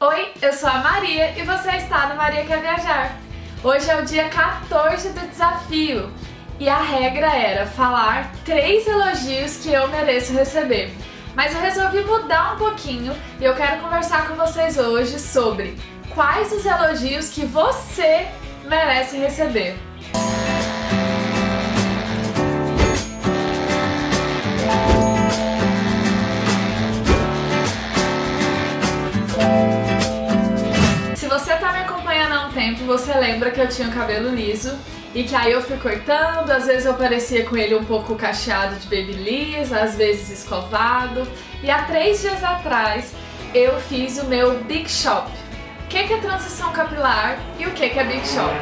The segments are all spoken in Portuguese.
Oi, eu sou a Maria e você está no Maria Quer Viajar. Hoje é o dia 14 do desafio e a regra era falar três elogios que eu mereço receber. Mas eu resolvi mudar um pouquinho e eu quero conversar com vocês hoje sobre quais os elogios que você merece receber. Que eu tinha o cabelo liso e que aí eu fui cortando, às vezes eu parecia com ele um pouco cacheado de babyliss, às vezes escovado. E há três dias atrás eu fiz o meu Big Shop. O que é transição capilar e o que é Big Shop?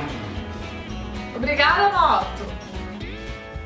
Obrigada, moto!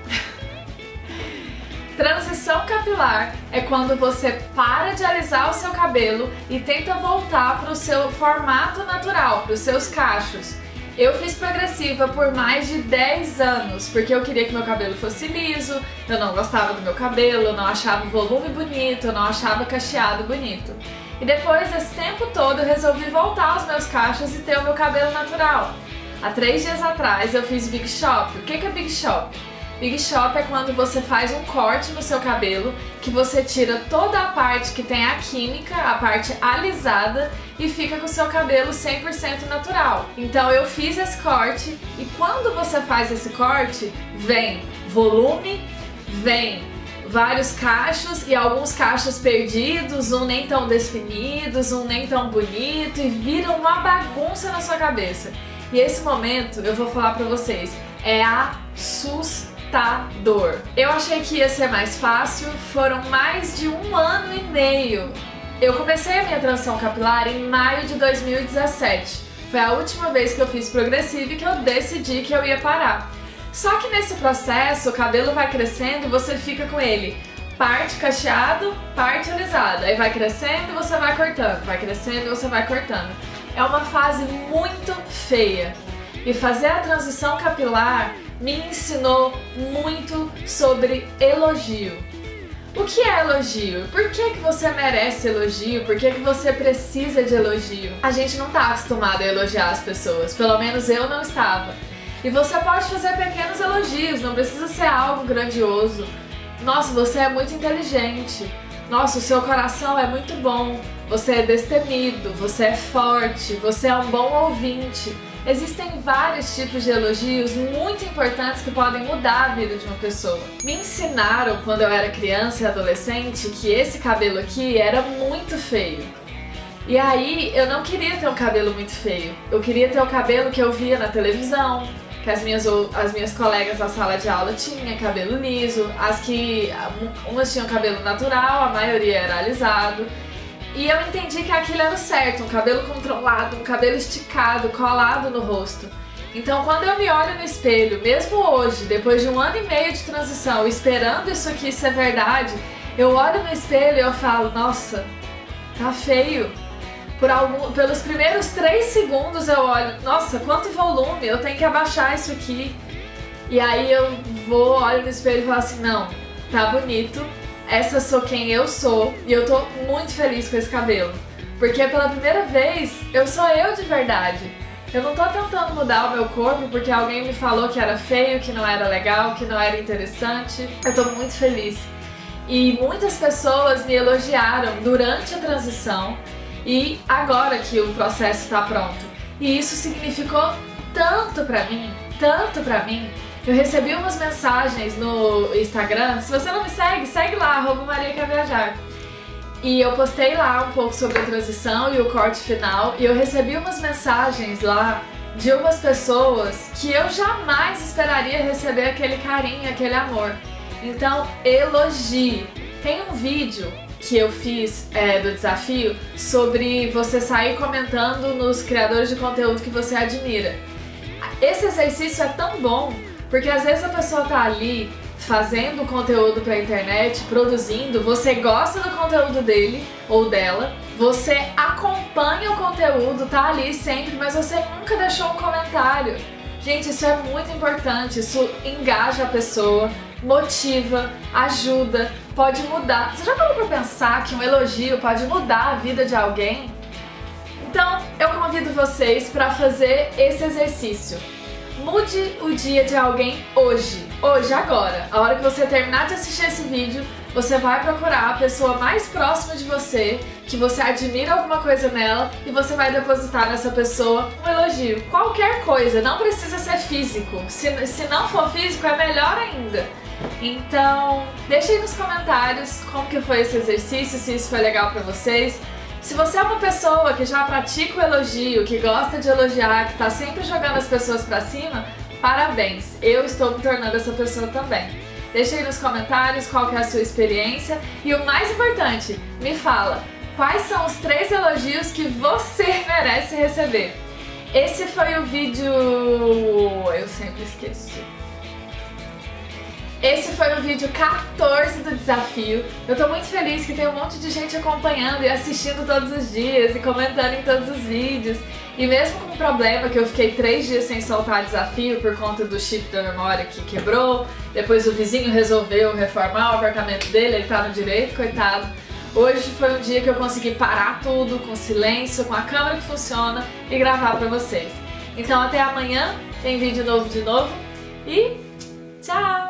Transição capilar é quando você para de alisar o seu cabelo e tenta voltar para o seu formato natural, para os seus cachos. Eu fiz progressiva por mais de 10 anos, porque eu queria que meu cabelo fosse liso, eu não gostava do meu cabelo, eu não achava o volume bonito, eu não achava cacheado bonito. E depois desse tempo todo eu resolvi voltar aos meus cachos e ter o meu cabelo natural. Há três dias atrás eu fiz Big Shop. O que é Big Shop? Big Shop é quando você faz um corte no seu cabelo, que você tira toda a parte que tem a química, a parte alisada, e fica com o seu cabelo 100% natural. Então eu fiz esse corte, e quando você faz esse corte, vem volume, vem vários cachos e alguns cachos perdidos, um nem tão definidos, um nem tão bonito, e vira uma bagunça na sua cabeça. E esse momento, eu vou falar pra vocês, é assustador assustador. Eu achei que ia ser mais fácil, foram mais de um ano e meio. Eu comecei a minha transição capilar em maio de 2017. Foi a última vez que eu fiz progressiva e que eu decidi que eu ia parar. Só que nesse processo, o cabelo vai crescendo e você fica com ele parte cacheado, parte alisado. Aí vai crescendo e você vai cortando, vai crescendo e você vai cortando. É uma fase muito feia. E fazer a transição capilar me ensinou muito sobre elogio. O que é elogio? Por que, que você merece elogio? Por que, que você precisa de elogio? A gente não está acostumado a elogiar as pessoas, pelo menos eu não estava. E você pode fazer pequenos elogios, não precisa ser algo grandioso. Nossa, você é muito inteligente. Nossa, o seu coração é muito bom. Você é destemido, você é forte, você é um bom ouvinte. Existem vários tipos de elogios muito importantes que podem mudar a vida de uma pessoa. Me ensinaram quando eu era criança e adolescente que esse cabelo aqui era muito feio. E aí eu não queria ter um cabelo muito feio. Eu queria ter o cabelo que eu via na televisão, que as minhas, as minhas colegas na sala de aula tinham cabelo liso, as que umas tinham cabelo natural, a maioria era alisado. E eu entendi que aquilo era o certo, um cabelo controlado, um cabelo esticado, colado no rosto. Então quando eu me olho no espelho, mesmo hoje, depois de um ano e meio de transição, esperando isso aqui ser verdade, eu olho no espelho e eu falo, nossa, tá feio. Por algum, pelos primeiros três segundos eu olho, nossa, quanto volume, eu tenho que abaixar isso aqui. E aí eu vou, olho no espelho e falo assim, não, tá bonito, essa sou quem eu sou e eu tô muito feliz com esse cabelo. Porque pela primeira vez eu sou eu de verdade. Eu não tô tentando mudar o meu corpo porque alguém me falou que era feio, que não era legal, que não era interessante. Eu tô muito feliz. E muitas pessoas me elogiaram durante a transição e agora que o processo está pronto. E isso significou tanto pra mim, tanto pra mim, eu recebi umas mensagens no Instagram, se você não me segue, segue lá, arroba Maria Quer Viajar. E eu postei lá um pouco sobre a transição e o corte final, e eu recebi umas mensagens lá de umas pessoas que eu jamais esperaria receber aquele carinho, aquele amor. Então, elogie. Tem um vídeo que eu fiz é, do desafio sobre você sair comentando nos criadores de conteúdo que você admira. Esse exercício é tão bom porque às vezes a pessoa tá ali fazendo conteúdo pra internet, produzindo, você gosta do conteúdo dele ou dela, você acompanha o conteúdo, tá ali sempre, mas você nunca deixou um comentário. Gente, isso é muito importante, isso engaja a pessoa, motiva, ajuda, pode mudar. Você já parou pra pensar que um elogio pode mudar a vida de alguém? Então, eu convido vocês para fazer esse exercício. Mude o dia de alguém hoje, hoje, agora. A hora que você terminar de assistir esse vídeo, você vai procurar a pessoa mais próxima de você, que você admira alguma coisa nela, e você vai depositar nessa pessoa um elogio. Qualquer coisa, não precisa ser físico. Se, se não for físico, é melhor ainda. Então, deixe aí nos comentários como que foi esse exercício, se isso foi legal pra vocês. Se você é uma pessoa que já pratica o elogio, que gosta de elogiar, que tá sempre jogando as pessoas pra cima, parabéns! Eu estou me tornando essa pessoa também. Deixa aí nos comentários qual é a sua experiência e o mais importante, me fala, quais são os três elogios que você merece receber? Esse foi o vídeo... eu sempre esqueço. Esse foi o vídeo 14 do desafio. Eu tô muito feliz que tem um monte de gente acompanhando e assistindo todos os dias e comentando em todos os vídeos. E mesmo com o problema que eu fiquei três dias sem soltar desafio por conta do chip da memória que quebrou, depois o vizinho resolveu reformar o apartamento dele, ele tá no direito, coitado. Hoje foi um dia que eu consegui parar tudo, com silêncio, com a câmera que funciona e gravar pra vocês. Então até amanhã, tem vídeo novo de novo e tchau!